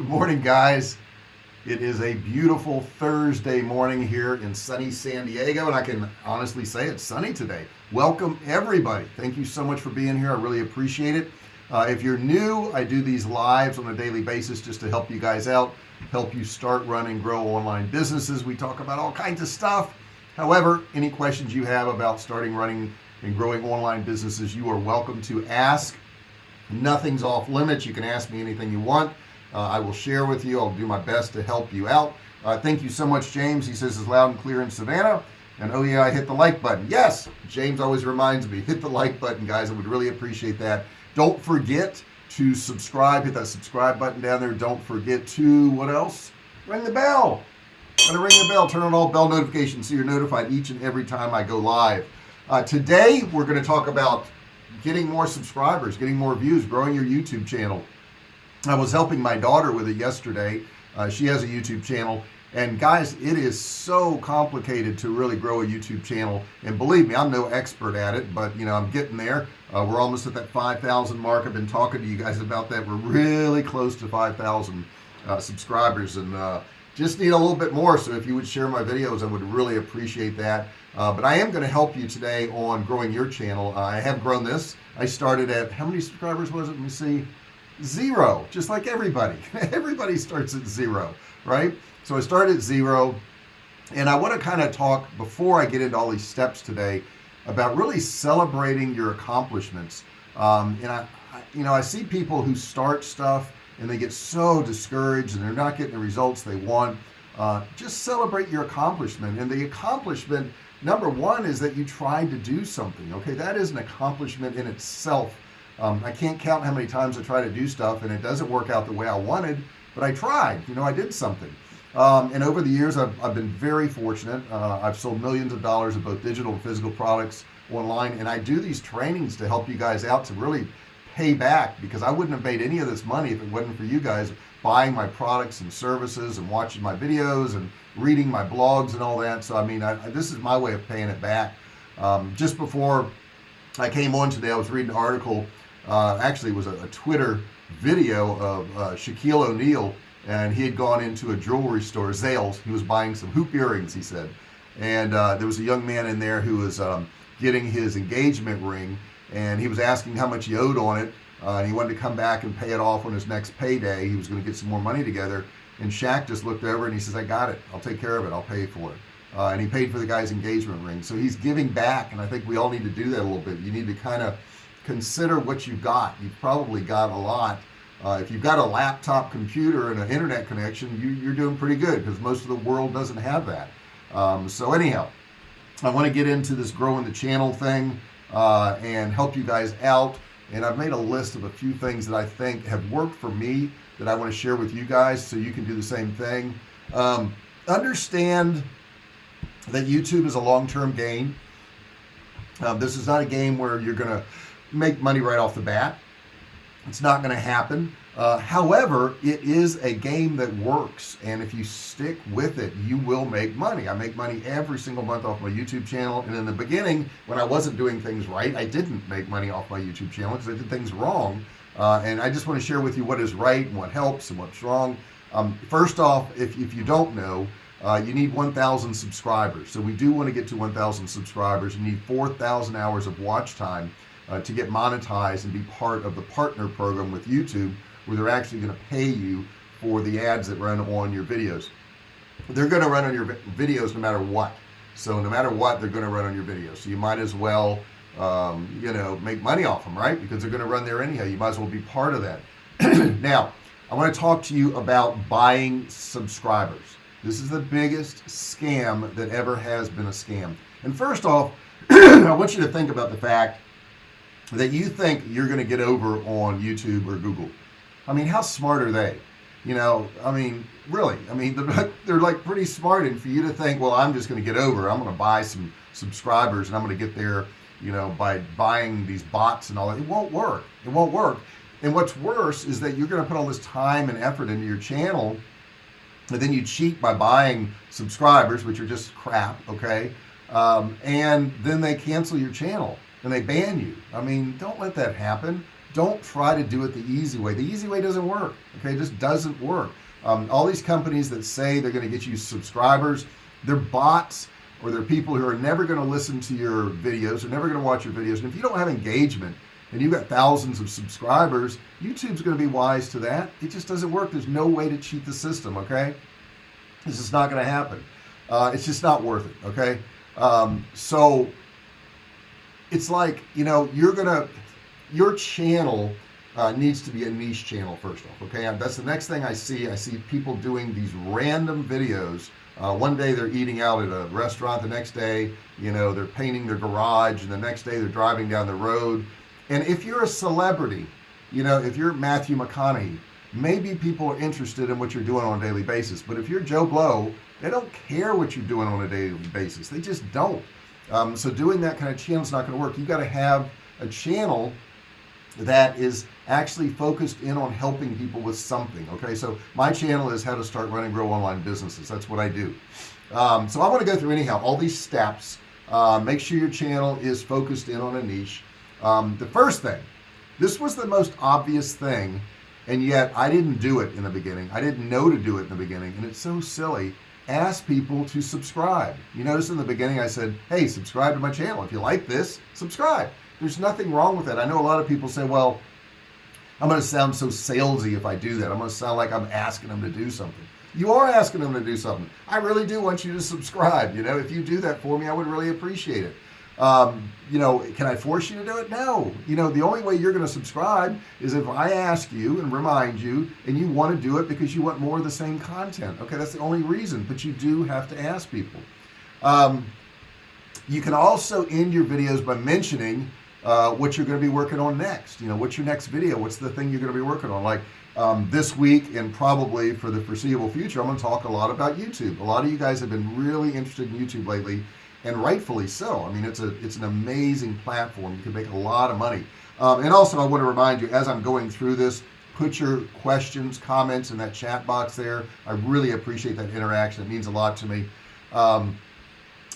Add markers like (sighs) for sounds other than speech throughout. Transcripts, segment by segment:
Good morning guys. It is a beautiful Thursday morning here in sunny San Diego and I can honestly say it's sunny today. Welcome everybody. Thank you so much for being here. I really appreciate it. Uh, if you're new I do these lives on a daily basis just to help you guys out help you start running grow online businesses. We talk about all kinds of stuff. However any questions you have about starting running and growing online businesses you are welcome to ask. Nothing's off limits. You can ask me anything you want uh, I will share with you. I'll do my best to help you out. Uh, thank you so much James. He says it's loud and clear in Savannah. And oh yeah I hit the like button. Yes James always reminds me hit the like button guys. I would really appreciate that. Don't forget to subscribe. Hit that subscribe button down there. Don't forget to what else? Ring the bell. Gotta ring the bell. Turn on all bell notifications so you're notified each and every time I go live. Uh, today we're going to talk about getting more subscribers getting more views growing your YouTube channel I was helping my daughter with it yesterday. Uh, she has a YouTube channel. And guys it is so complicated to really grow a YouTube channel. And believe me I'm no expert at it but you know I'm getting there. Uh, we're almost at that 5,000 mark. I've been talking to you guys about that. We're really close to 5,000 uh, subscribers. And uh, just need a little bit more. So if you would share my videos I would really appreciate that. Uh, but I am going to help you today on growing your channel. I have grown this. I started at how many subscribers was it? Let me see zero just like everybody. (laughs) Everybody starts at zero right? So I started at zero and I want to kind of talk before I get into all these steps today about really celebrating your accomplishments. Um, and I, I you know I see people who start stuff and they get so discouraged and they're not getting the results they want. Uh, just celebrate your accomplishment and the accomplishment number one is that you tried to do something okay? That is an accomplishment in itself um, I can't count how many times I try to do stuff and it doesn't work out the way I wanted but I tried. You know I did something. Um, and over the years I've, I've been very fortunate. Uh, I've sold millions of dollars of both digital and physical products online and I do these trainings to help you guys out to really pay back because I wouldn't have made any of this money if it wasn't for you guys buying my products and services and watching my videos and reading my blogs and all that. So I mean I, this is my way of paying it back. Um, just before I came on today I was reading an article uh, actually it was a, a, Twitter video of uh, Shaquille O'Neal and he had gone into a jewelry store Zales. He was buying some hoop earrings he said. And uh, there was a young man in there who was um, getting his engagement ring and he was asking how much he owed on it uh, and he wanted to come back and pay it off on his next payday. He was going to get some more money together. And Shaq just looked over and he says I got it. I'll take care of it. I'll pay for it. Uh, and he paid for the guy's engagement ring. So he's giving back and I think we all need to do that a little bit. You need to kind of consider what you've got. You've probably got a lot. Uh, if you've got a laptop computer and an internet connection you, are doing pretty good because most of the world doesn't have that. Um, so anyhow I want to get into this growing the channel thing uh, and help you guys out and I've made a list of a few things that I think have worked for me that I want to share with you guys so you can do the same thing. Um, understand that YouTube is a long-term game. Um, this is not a game where you're gonna make money right off the bat. It's not going to happen. Uh, however it is a game that works and if you stick with it you will make money. I make money every single month off my YouTube channel and in the beginning when I wasn't doing things right I didn't make money off my YouTube channel because I did things wrong. Uh, and I just want to share with you what is right and what helps and what's wrong. Um, first off if, if you don't know uh, you need 1,000 subscribers. So we do want to get to 1,000 subscribers. You need 4,000 hours of watch time uh, to get monetized and be part of the partner program with YouTube where they're actually going to pay you for the ads that run on your videos. They're going to run on your videos no matter what. So no matter what they're going to run on your videos. So you might as well um, you know make money off them right? Because they're going to run there anyhow. You might as well be part of that. (clears throat) Now I want to talk to you about buying subscribers. This is the biggest scam that ever has been a scam. And first off (clears throat) I want you to think about the fact that you think you're going to get over on YouTube or Google. I mean how smart are they? You know I mean really I mean they're, (laughs) they're like pretty smart and for you to think well I'm just going to get over I'm going to buy some subscribers and I'm going to get there you know by buying these bots and all that it won't work it won't work. And what's worse is that you're going to put all this time and effort into your channel and then you cheat by buying subscribers which are just crap okay? Um, and then they cancel your channel and they ban you. I mean don't let that happen. Don't try to do it the easy way. The easy way doesn't work okay? It just doesn't work. Um, all these companies that say they're going to get you subscribers they're bots or they're people who are never going to listen to your videos they're never going to watch your videos. And if you don't have engagement and you've got thousands of subscribers YouTube's going to be wise to that. It just doesn't work. There's no way to cheat the system okay? This is not going to happen. Uh, it's just not worth it okay? Um, so it's like you know you're gonna your channel uh, needs to be a niche channel first off okay? That's the next thing I see. I see people doing these random videos. Uh, one day they're eating out at a restaurant the next day you know they're painting their garage and the next day they're driving down the road. And if you're a celebrity you know if you're Matthew McConaughey maybe people are interested in what you're doing on a daily basis. But if you're Joe Blow they don't care what you're doing on a daily basis. They just don't um, so doing that kind of channel is not going to work. You got to have a channel that is actually focused in on helping people with something okay? So my channel is how to start running grow online businesses. That's what I do. Um, so I want to go through anyhow all these steps. Uh, make sure your channel is focused in on a niche. Um, the first thing this was the most obvious thing and yet I didn't do it in the beginning. I didn't know to do it in the beginning and it's so silly ask people to subscribe. You notice in the beginning I said hey subscribe to my channel. If you like this subscribe. There's nothing wrong with that. I know a lot of people say well I'm gonna sound so salesy if I do that. I'm gonna sound like I'm asking them to do something. You are asking them to do something. I really do want you to subscribe. You know if you do that for me I would really appreciate it um, you know can I force you to do it? No. You know the only way you're going to subscribe is if I ask you and remind you and you want to do it because you want more of the same content. Okay that's the only reason but you do have to ask people. Um, you can also end your videos by mentioning uh, what you're going to be working on next. You know what's your next video? What's the thing you're going to be working on? Like um, this week and probably for the foreseeable future I'm going to talk a lot about YouTube. A lot of you guys have been really interested in YouTube lately and rightfully so. I mean it's a it's an amazing platform. You can make a lot of money. Um, and also I want to remind you as I'm going through this put your questions comments in that chat box there. I really appreciate that interaction. It means a lot to me. Um,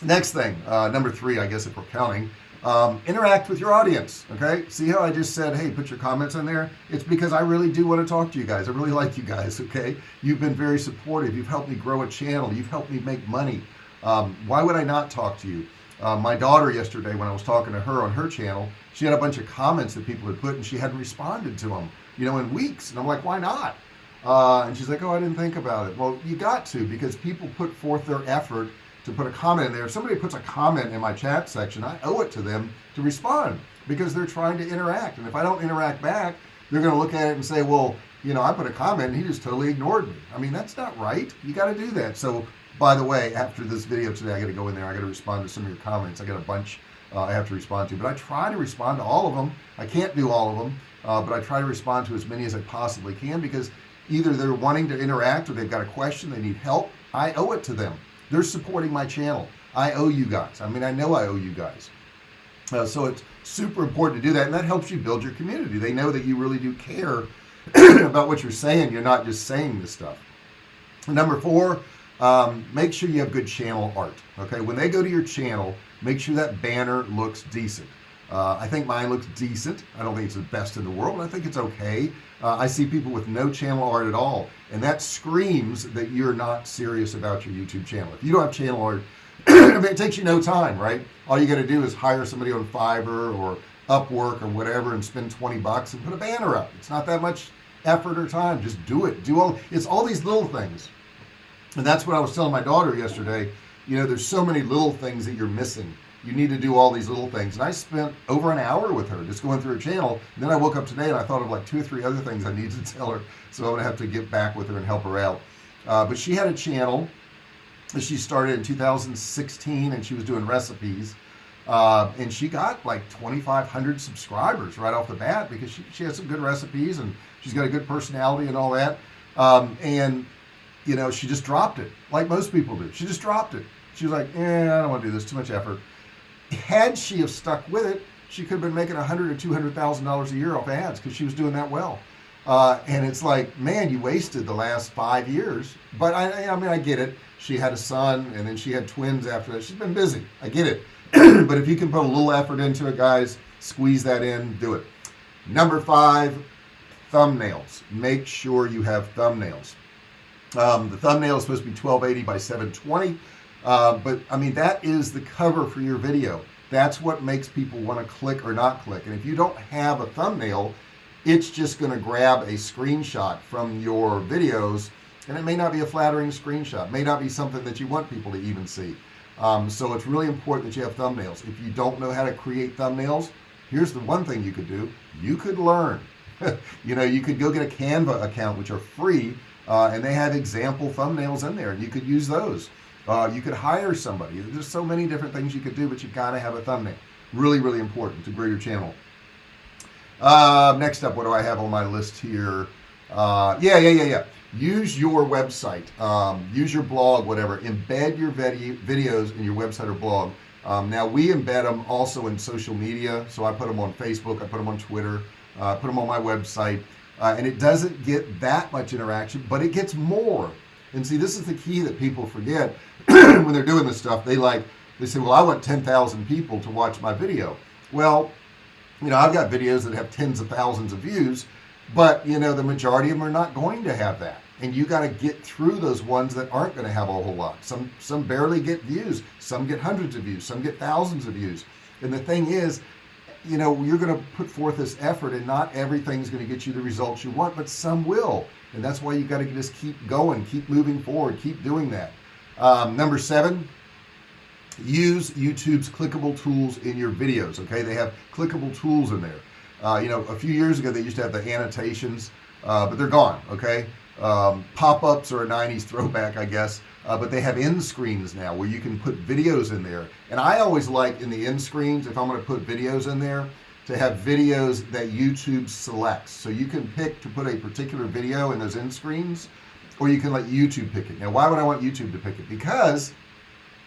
next thing uh, number three I guess if we're counting um, interact with your audience okay? See how I just said hey put your comments in there? It's because I really do want to talk to you guys. I really (laughs) like you guys okay? You've been very supportive. You've helped me grow a channel. You've helped me make money um, why would I not talk to you? Uh, my daughter yesterday when I was talking to her on her channel she had a bunch of comments that people had put and she hadn't responded to them you know in weeks. And I'm like why not? Uh, and she's like oh I didn't think about it. Well you got to because people put forth their effort to put a comment in there. If somebody puts a comment in my chat section I owe it to them to respond because they're trying to interact. And if I don't interact back they're gonna look at it and say well you know I put a comment and he just totally ignored me. I mean that's not right. You got to do that. So by the way after this video today I got to go in there. I got to respond to some of your comments. I got a bunch uh, I have to respond to but I try to respond to all of them. I can't do all of them uh, but I try to respond to as many as I possibly can because either they're wanting to interact or they've got a question they need help I owe it to them. They're supporting my channel. I owe you guys. I mean I know I owe you guys. Uh, so it's super important to do that and that helps you build your community. They know that you really do care (clears throat) about what you're saying. You're not just saying this stuff. Number four um, make sure you have good channel art okay? When they go to your channel make sure that banner looks decent. Uh, I think mine looks decent. I don't think it's the best in the world but I think it's okay. Uh, I see people with no channel art at all and that screams that you're not serious about your YouTube channel. If you don't have channel art (clears throat) it takes you no time right? All you got to do is hire somebody on Fiverr or Upwork or whatever and spend 20 bucks and put a banner up. It's not that much effort or time. Just do it. Do all it's all these little things and that's what I was telling my daughter yesterday. You know there's so many little things that you're missing. You need to do all these little things. And I spent over an hour with her just going through her channel. And then I woke up today and I thought of like two or three other things I need to (laughs) tell her. So I'm gonna have to get back with her and help her out. Uh, but she had a channel that she started in 2016 and she was doing recipes. Uh, and she got like 2,500 subscribers right off the bat because she, she has some good recipes and she's got a good personality and all that. Um, and you know she just dropped it like most people do. She just dropped it. She was like yeah I don't want to do this too much effort. Had she have stuck with it she could have been making a hundred or two hundred thousand dollars a year off ads because she was doing that well. Uh, and it's like man you wasted the last five years. But I, I mean I get it. She had a son and then she had twins after that. She's been busy. I get it. (clears throat) But if you can put a little effort into it guys squeeze that in do it. Number five thumbnails. Make sure you have thumbnails um, the thumbnail is supposed to be 1280 by 720 uh, but I mean that is the cover for your video. That's what makes people want to click or not click. And if you don't have a thumbnail it's just going to grab a screenshot from your videos. And it may not be a flattering screenshot. May not be something that you want people to even see. Um, so it's really important that you have thumbnails. If you don't know how to create thumbnails here's the one thing you could do. You could learn. (laughs) You know you could go get a Canva account which are free uh, and they have example thumbnails in there and you could use those. Uh, you could hire somebody. There's so many different things you could do but you gotta have a thumbnail. Really really important to grow your channel. Uh, next up what do I have on my list here? Uh, yeah yeah yeah yeah. Use your website. Um, use your blog whatever. Embed your videos in your website or blog. Um, now we embed them also in social media. So I put them on Facebook I put them on Twitter uh, put them on my website uh, and it doesn't get that much interaction but it gets more. And see this is the key that people forget. (clears throat) When they're doing this stuff they like they say well I want 10,000 people to watch my video. Well you know I've got videos that have tens of thousands of views but you know the majority of them are not going to have that. And you got to get through those ones that aren't going to have a whole lot. Some some barely get views. Some get hundreds of views. Some get thousands of views. And the thing is you know you're going to put forth this effort and not everything's going to get you the results you want but some will. And that's why you got to just keep going keep moving forward keep doing that. Um, number seven use YouTube's clickable tools in your videos okay? They have clickable tools in there. Uh, you know a few years ago they used to have the annotations uh, but they're gone okay? Um, pop-ups are a 90s throwback I guess uh, but they have end screens now where you can put videos in there. And I always like in the end screens if I'm going to put videos in there to have videos that YouTube selects. So you can pick to put a particular video in those end screens or you can let YouTube pick it. Now why would I want YouTube to pick it? Because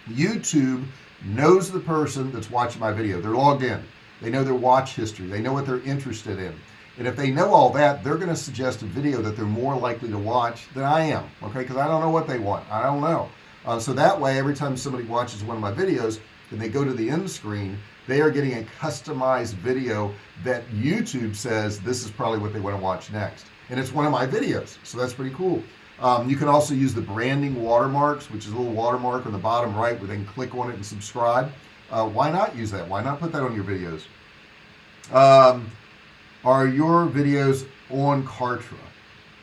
YouTube knows the person that's watching my video. They're logged in. They know their watch history. They know what they're interested in and if they know all that they're going to suggest a video that they're more likely to watch than I am okay? Because I don't know what they want. I don't know. Uh, so that way every time somebody watches one of my videos and they go to the end screen they are getting a customized video that YouTube says this is probably what they want to watch next. And it's one of my videos so that's pretty cool. Um, you can also use the branding watermarks which is a little watermark on the bottom right where they can click on it and subscribe. Uh, why not use that? Why not put that on your videos? Um, are your videos on Kartra?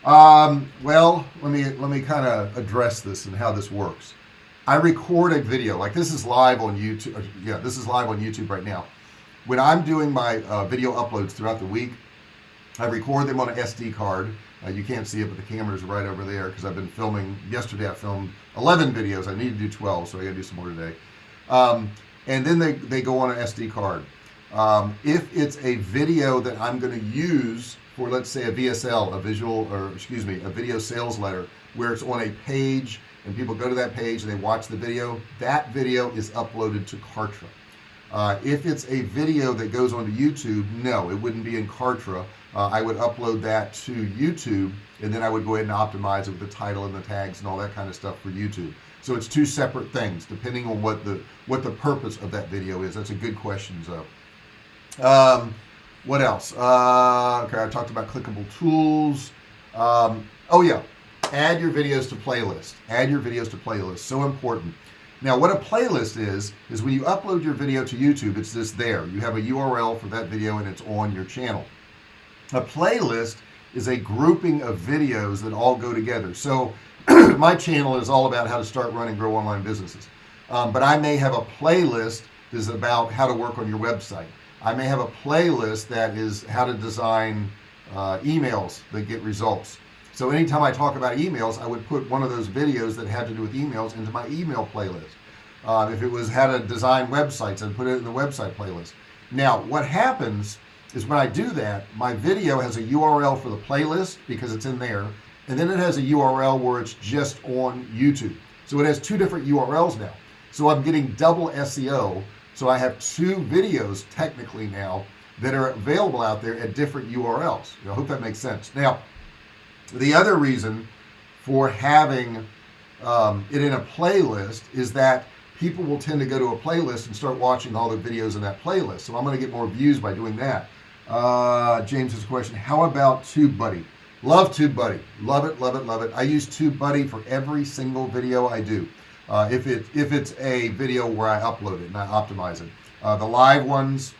Um, well let me let me kind of address this and how this works. I record a video like this is live on YouTube yeah this is live on YouTube right now. When I'm doing my uh, video uploads throughout the week I record them on an SD card. Uh, you can't see it but the camera's right over there because I've been filming yesterday I filmed 11 videos. I need to do 12 so I gotta do some more today. Um, and then they they go on an SD card um, if it's a video that I'm going to use for let's say a VSL a visual or excuse me a video sales letter where it's on a page and people go to that page and they watch the video that video is uploaded to Kartra. Uh, if it's a video that goes onto YouTube no it wouldn't be in Kartra. Uh, I would upload that to YouTube and then I would go ahead and optimize it with the title and the tags and all that kind of stuff for YouTube. So it's two separate things depending on what the what the purpose of that video is. That's a good question so um, what else? Uh, okay I talked about clickable tools. Um, oh yeah. Add your videos to playlist. Add your videos to playlist. So important. Now what a playlist is is when you upload your video to YouTube it's just there. You have a URL for that video and it's on your channel. A playlist is a grouping of videos that all go together. So (clears throat) my channel is all about how to start run and grow online businesses. Um, but I may have a playlist that is about how to work on your website I may have a playlist that is how to design uh, emails that get results. So anytime I talk about emails I would put one of those videos that had to do with emails into my email playlist. Uh, if it was how to design websites and put it in the website playlist. Now what happens is when I do that my video has a URL for the playlist because it's in there and then it has a URL where it's just on YouTube. So it has two different URLs now. So I'm getting double SEO so I have two videos technically now that are available out there at different URLs I hope that makes sense. Now the other reason for having um, it in a playlist is that people will tend to go to a playlist and start watching all the videos in that playlist. So I'm going to get more views by doing that. Uh, James has a question how about TubeBuddy? Love TubeBuddy. Love it love it love it. I use TubeBuddy for every single video I do uh, if it if it's a video where I upload it and I optimize it. Uh, the live ones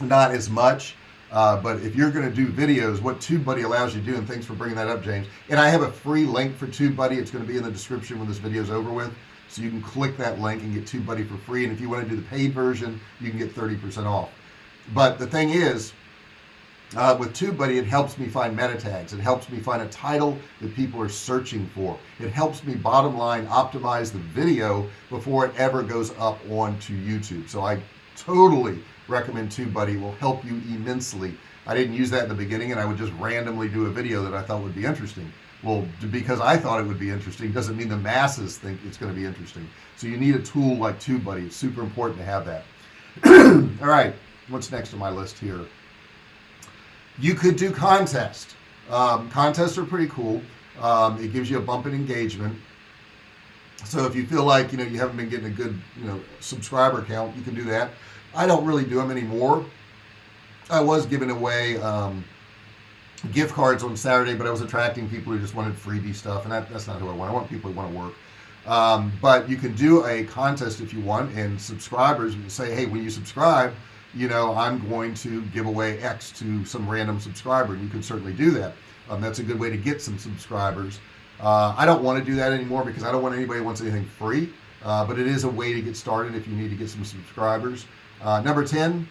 not as much uh, but if you're going to do videos what TubeBuddy allows you to do and thanks for bringing that up James and I have a free link for TubeBuddy it's going to be in the description when this video is over with so you can click that link and get TubeBuddy for free and if you want to do the paid version you can get 30% off. But the thing is uh, with TubeBuddy it helps me find meta tags. It helps me find a title that people are searching for. It helps me bottom line optimize the video before it ever goes up onto YouTube. So I totally recommend TubeBuddy. Will help you immensely. I didn't use that in the beginning and I would just randomly do a video that I thought would be interesting. Well because I thought it would be interesting doesn't mean the masses think it's going to be interesting. So you need a tool like TubeBuddy. It's super important to have that. (clears throat) All right what's next on my list here you could do contest. Um, contests are pretty cool. Um, it gives you a bump in engagement. So if you feel like you know you haven't been getting a good you know subscriber count you can do that. I don't really do them anymore. I was giving away um, gift cards on Saturday but I was attracting people who just wanted freebie stuff and that, that's not who I want. I want people who want to work. Um, but you can do a contest if you want and subscribers say hey when you subscribe you know I'm going to give away X to some random subscriber. You can certainly do that. Um, that's a good way to get some subscribers. Uh, I don't want to do that anymore because I don't want anybody who wants anything free. Uh, but it is a way to get started if you need to get some subscribers. Uh, number 10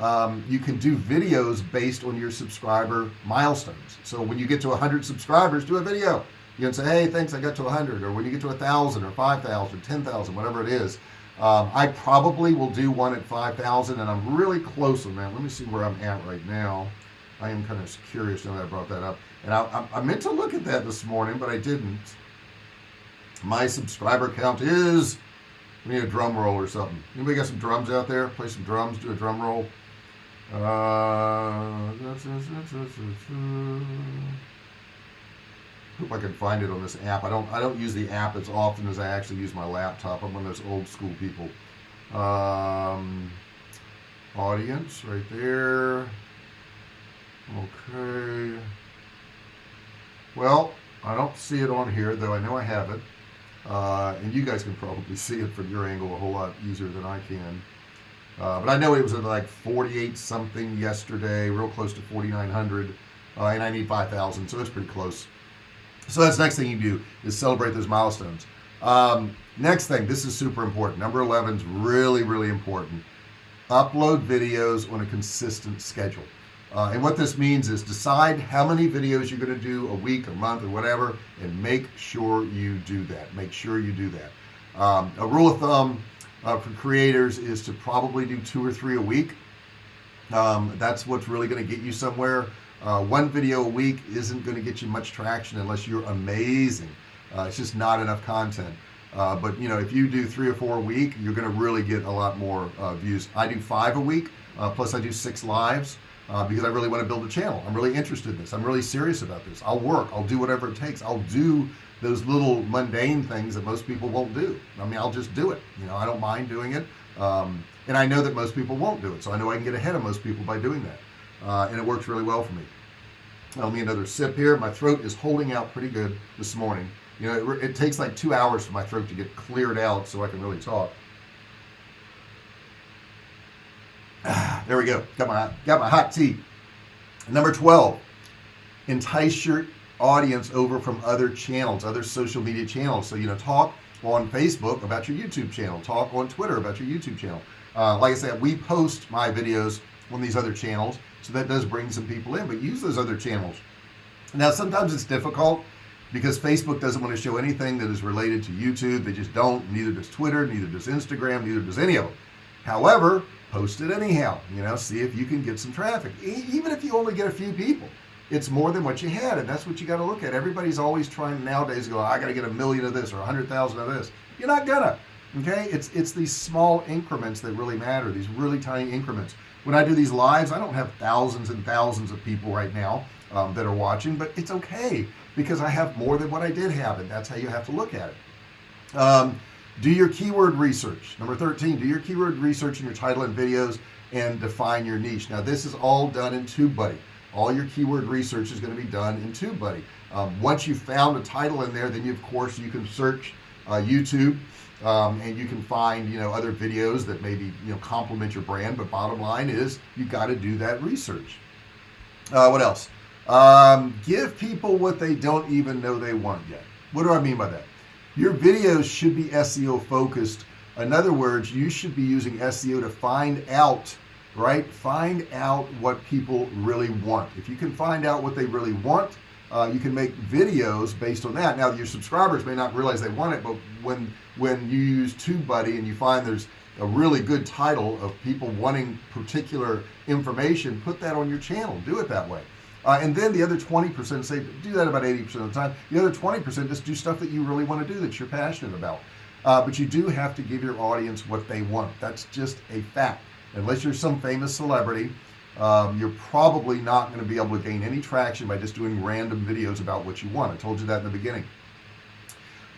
um, you can do videos based on your subscriber milestones. So when you get to 100 subscribers do a video you can say hey thanks I got to a 100 or when you get to a thousand or 5,000 10,000 whatever it is um, I probably will do one at 5,000 and I'm really close on that let me see where I'm at right now. I am kind of curious now that I brought that up. And I, I, I meant to look at that this morning but I didn't. My subscriber count is we need a drum roll or something. Anybody got some drums out there? Play some drums do a drum roll. Uh, hope I can find it on this app. I don't I don't use the app as often as I actually use my laptop. I'm one of those old school people. Um, audience right there. Okay. Well I don't see it on here though I know I have it. Uh, and you guys can probably see it from your angle a whole lot easier than I can. Uh, but I know it was at like 48 something yesterday real close to 4900 uh, and I need 5,000 so it's pretty close so that's the next thing you do is celebrate those milestones. Um, next thing this is super important. Number 11 is really really important. Upload videos on a consistent schedule. Uh, and what this means is decide how many videos you're going to do a week a month or whatever and make sure you do that. Make sure you do that. Um, a rule of thumb uh, for creators is to probably do two or three a week. Um, that's what's really going to get you somewhere uh, one video a week isn't going to get you much traction unless you're amazing. Uh, it's just not enough content. Uh, but you know if you do three or four a week you're going to really get a lot more uh, views. I do five a week uh, plus I do six lives uh, because I really want to build a channel. I'm really interested in this. I'm really serious about this. I'll work. I'll do whatever it takes. I'll do those little mundane things that most people won't do. I mean I'll just do it. You know I don't mind doing it um, and I know that most people won't do it so I know I can get ahead of most people by doing that. Uh, and it works really well for me let me another sip here. My throat is holding out pretty good this morning. You know it, it takes like two hours for my throat to get cleared out so I can really talk. (sighs) There we go. Got my got my hot tea. Number 12 entice your audience over from other channels other social media channels. So you know talk on Facebook about your YouTube channel. Talk on Twitter about your YouTube channel. Uh, like I said we post my videos on these other channels. So that does bring some people in but use those other channels. Now sometimes it's difficult because Facebook doesn't want to show anything that is related to YouTube. They just don't. Neither does Twitter neither does Instagram neither does any of them. However post it anyhow you know see if you can get some traffic. E even if you only get a few people it's more than what you had and that's what you got to look at. Everybody's always trying nowadays go I got to get a million of this or a hundred thousand of this. You're not gonna okay? It's it's these small increments that really matter these really tiny increments when I do these lives I don't have thousands and thousands of people right now um, that are watching but it's okay because I have more than what I did have and that's how you have to look at it. Um, do your keyword research. Number 13 do your keyword research in your title and videos and define your niche. Now this is all done in TubeBuddy. All your keyword research is going to be done in TubeBuddy. Um, once you found a title in there then you of course you can search uh, YouTube um, and you can find you know other videos that maybe you know complement your brand but bottom line is you got to do that research. Uh, what else? Um, give people what they don't even know they want yet. What do I mean by that? Your videos should be SEO focused. In other words you should be using SEO to find out right? Find out what people really want. If you can find out what they really want uh, you can make videos based on that. Now your subscribers may not realize they want it but when when you use TubeBuddy and you find there's a really good title of people wanting particular information put that on your channel. Do it that way. Uh, and then the other 20% say do that about 80% of the time. The other 20% just do stuff that you really want to do that you're passionate about. Uh, but you do have to give your audience what they want. That's just a fact. Unless you're some famous celebrity um, you're probably not going to be able to gain any traction by just doing random videos about what you want. I told you that in the beginning.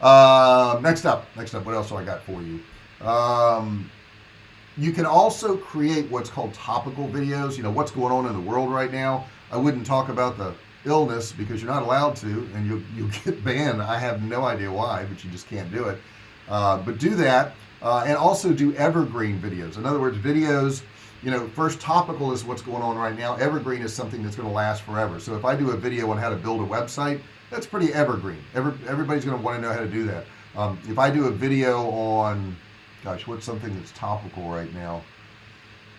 Uh, next up next up what else do I got for you? Um, you can also create what's called topical videos you know what's going on in the world right now. I wouldn't talk about the illness because you're not allowed to and you'll, you'll get (laughs) banned. I have no idea why but you just can't do it. Uh, but do that uh, and also do evergreen videos. In other words videos you know first topical is what's going on right now. Evergreen is something that's going to last forever. So if I do a video on how to build a website that's pretty evergreen. Every, everybody's going to want to know how to do that. Um, if I do a video on gosh what's something that's topical right now?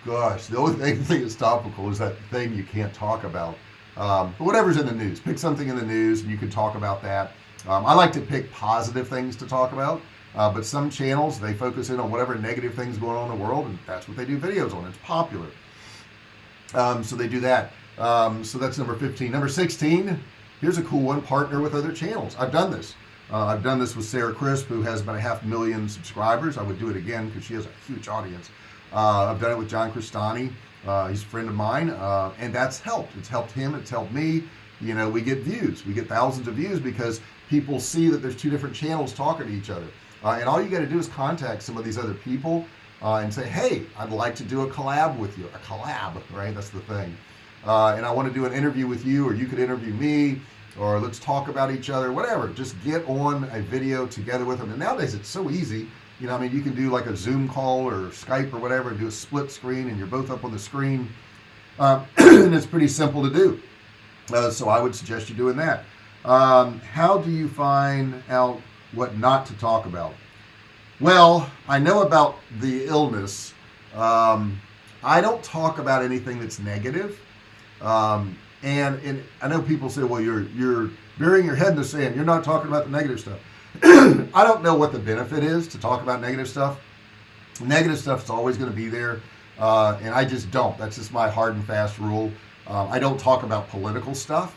Gosh the only (laughs) thing, that's topical is that thing you can't talk about. Um, but whatever's in the news pick something in the news and you can talk about that. Um, I like to pick positive things to talk about uh, but some channels they focus in on whatever negative things going on in the world and that's what they do videos on. It's popular. Um, so they do that. Um, so that's number 15 number 16 here's a cool one partner with other channels. I've done this. Uh, I've done this with Sarah Crisp who has about a half million subscribers. I would do it again because she has a huge audience. Uh, I've done it with John Crestani uh, he's a friend of mine uh, and that's helped. It's helped him. It's helped me. You know we get views. We get thousands of views because people see that there's two different channels talking to each other uh, and all you got to do is contact some of these other people uh, and say hey I'd like to do a collab with you. A collab right? That's the thing. Uh, and I want to do an interview with you or you could interview me or let's talk about each other whatever. Just get on a video together with them and nowadays it's so easy you know I mean you can do like a zoom call or Skype or whatever and do a split screen and you're both up on the screen. Uh, (clears throat) and it's pretty simple to do. Uh, so I would suggest you doing that. Um, how do you find out what not to talk about. Well I know about the illness. Um, I don't talk about anything that's negative. Um, and and I know people say well you're you're burying your head in the sand. You're not talking about the negative stuff. (clears throat) I don't know what the benefit is to talk about negative stuff. Negative stuff is always going to be there uh, and I just don't. That's just my hard and fast rule. Uh, I don't talk about political stuff.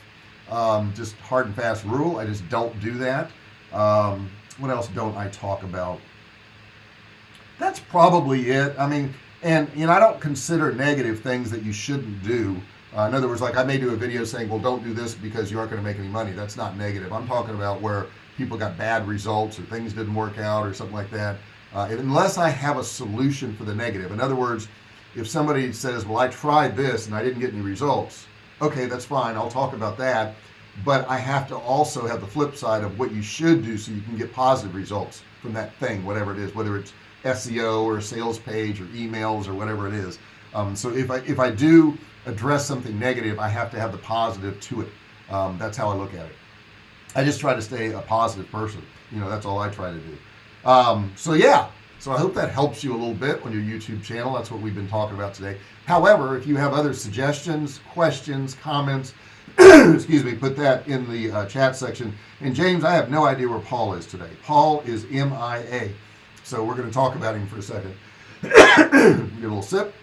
Um, just hard and fast rule. I just don't do that um, what else don't I talk about? That's probably it. I mean and you know I don't consider negative things that you shouldn't do. Uh, in other words like I may do a video saying well don't do this because you aren't going to make any money. That's not negative. I'm talking about where people got bad results or things didn't work out or something like that. Uh, unless I have a solution for the negative. In other words if somebody says well I tried this and I didn't get any results okay that's fine. I'll talk about that but I have to also have the flip side of what you should do so you can get positive results from that thing whatever it is whether it's SEO or sales page or emails or whatever it is. Um, so if I if I do address something negative I have to have the positive to it. Um, that's how I look at it. I just try to stay a positive person. You know that's all I try to do. Um, so yeah. So I hope that helps you a little bit on your YouTube channel. That's what we've been talking about today. However if you have other suggestions questions comments (coughs) excuse me put that in the uh, chat section. And James I have no idea where Paul is today. Paul is MIA so we're going to talk about him for a second. (coughs) Get a little sip.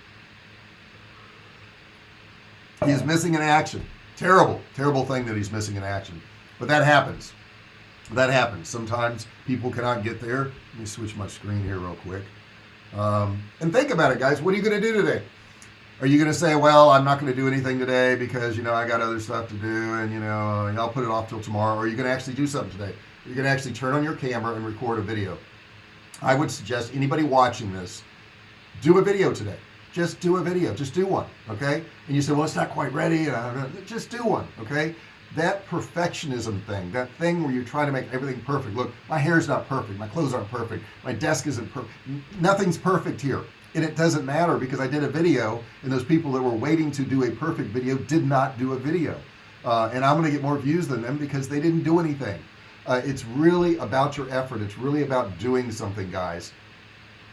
He's missing in action. Terrible terrible thing that he's missing in action. But that happens. That happens. Sometimes people cannot get there. Let me switch my screen here real quick. Um, and think about it guys. What are you going to do today are you going to say well I'm not going to do anything today because you know I got other stuff to do and you know uh, I'll put it off till tomorrow or are you going to actually do something today? You're going to actually turn on your camera and record a video? I would suggest anybody watching this do a video today. Just do a video just do one okay? And you say well it's not quite ready and just do one okay? That perfectionism thing that thing where you're trying to make everything perfect. Look my hair's not perfect my clothes aren't perfect my desk isn't perfect nothing's perfect here and it doesn't matter because I did a video and those people that were waiting to do a perfect video did not do a video. Uh, and I'm gonna get more views than them because they didn't do anything. Uh, it's really about your effort. It's really about doing something guys.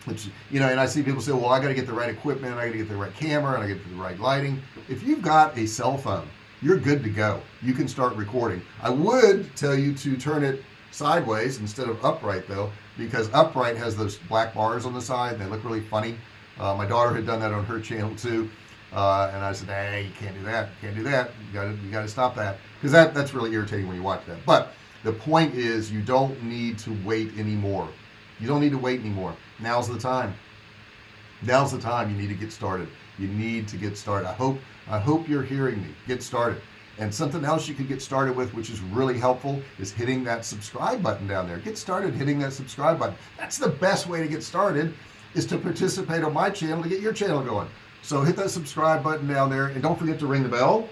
Which you know and I see people say well I got to get the right equipment I got to get the right camera and I get the right lighting. If you've got a cell phone you're good to go. You can start recording. I would tell you to turn it sideways instead of upright though because upright has those black bars on the side they look really funny uh, my daughter had done that on her channel too. Uh, and I said hey you can't do that you can't do that you gotta you gotta stop that. Because that that's really irritating when you watch that. But the point is you don't need to wait anymore. You don't need to wait anymore. Now's the time. Now's the time you need to get started. You need to get started. I hope I hope you're hearing me. Get started. And something else you could get started with which is really helpful is hitting that subscribe button down there. Get started hitting that subscribe button. That's the best way to get started is to participate on my channel to get your channel going. So hit that subscribe button down there and don't forget to ring the bell.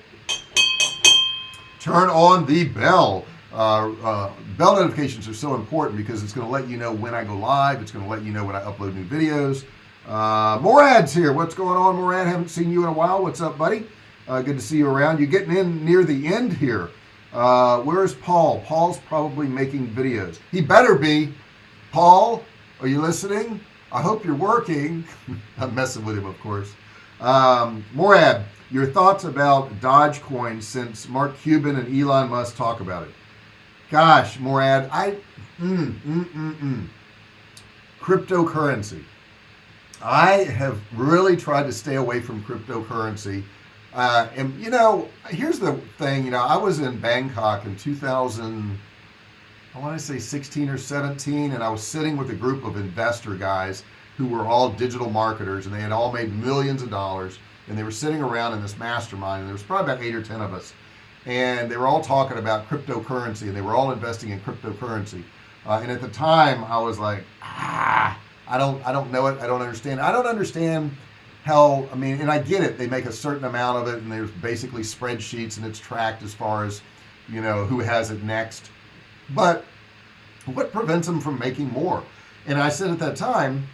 Turn on the bell. Uh, uh, bell notifications are so important because it's going to let you know when I go live it's going to let you know when I upload new videos. Uh, Morad's here. What's going on Morad? Haven't seen you in a while. What's up buddy? Uh, good to see you around. You're getting in near the end here. Uh, where's Paul? Paul's probably making videos. He better be. Paul are you listening I hope you're working. (laughs) I'm messing with him of course. Um, Morad your thoughts about Dogecoin since Mark Cuban and Elon Musk talk about it. Gosh Morad I mm, mm, mm, mm. cryptocurrency. I have really tried to stay away from cryptocurrency. Uh, and you know here's the thing you know I was in Bangkok in 2000 I want to say 16 or 17 and I was sitting with a group of investor guys who were all digital marketers and they had all made millions of dollars and they were sitting around in this mastermind and there was probably about eight or ten of us and they were all talking about cryptocurrency and they were all investing in cryptocurrency. Uh, and at the time I was like ah I don't I don't know it I don't understand. I don't understand how I mean and I get it they make a certain amount of it and there's basically spreadsheets and it's tracked as far as you know who has it next but what prevents them from making more? And I said at that time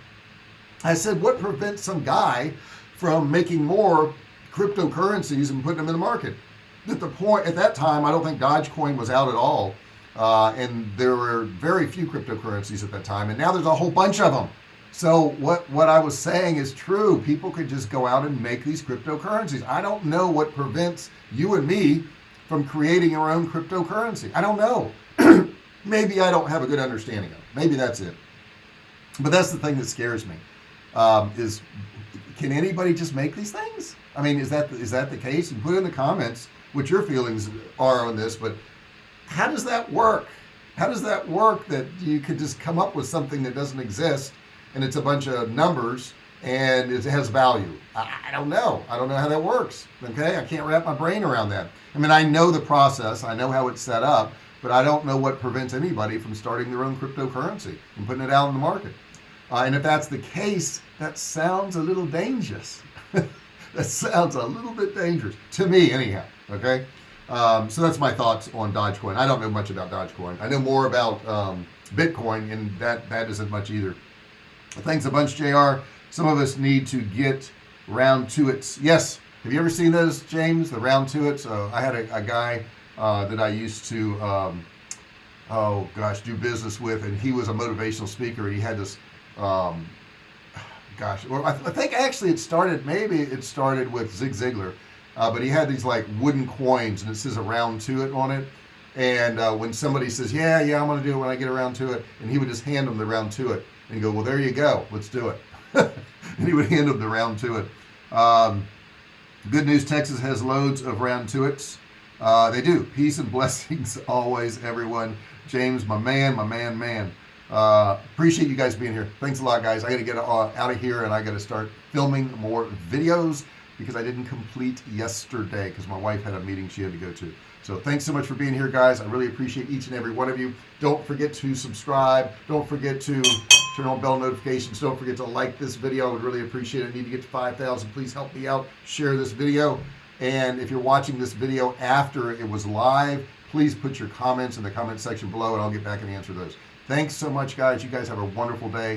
I said what prevents some guy from making more cryptocurrencies and putting them in the market? At the point at that time I don't think Dogecoin was out at all uh, and there were very few cryptocurrencies at that time and now there's a whole bunch of them so what what I was saying is true. People could just go out and make these cryptocurrencies. I don't know what prevents you and me from creating our own cryptocurrency. I don't know (clears throat) maybe I don't have a good understanding of it. Maybe that's it. But that's the thing that scares me um, is can anybody just make these things? I mean is that is that the case? And put in the comments what your feelings are on this but how does that work? How does that work that you could just come up with something that doesn't exist and it's a bunch of numbers and it has value? I, I don't know. I don't know how that works okay? I can't wrap my brain around that. I mean I know the process. I know how it's set up but I don't know what prevents anybody from starting their own cryptocurrency and putting it out in the market. Uh, and if that's the case that sounds a little dangerous. (laughs) That sounds a little bit dangerous to me anyhow okay? Um, so that's my thoughts on Dogecoin. I don't know much about Dogecoin. I know more about um, Bitcoin and that that isn't much either. Thanks a bunch JR some of us need to get round to it. Yes have you ever seen those James the round to it? So I had a, a guy uh, that I used to um, oh gosh do business with and he was a motivational speaker and he had this um, gosh well I, I, think actually it started maybe it started with Zig Ziglar uh, but he had these like wooden coins and it says around to it on it and uh, when somebody says yeah yeah I'm gonna do it when I get around to it and he would just hand them the round to it and go well there you go let's do it. (laughs) And he would hand them the round to it. Um, good news Texas has loads of round to its uh, they do. Peace and (laughs) blessings always everyone. James my man my man man. Uh, appreciate you guys being here. Thanks a lot guys. I gotta get uh, out of here and I gotta start filming more videos because I didn't complete yesterday because my wife had a meeting she had to go to. So thanks so much for being here guys. I really appreciate each and every one of you. Don't forget to subscribe. Don't forget to turn on bell notifications. Don't forget to like this video. I would really appreciate it. I need to get to 5,000 please help me out. Share this video and if you're watching this video after it was live please put your comments in the comment section below and I'll get back and answer those. Thanks so much guys. You guys have a wonderful day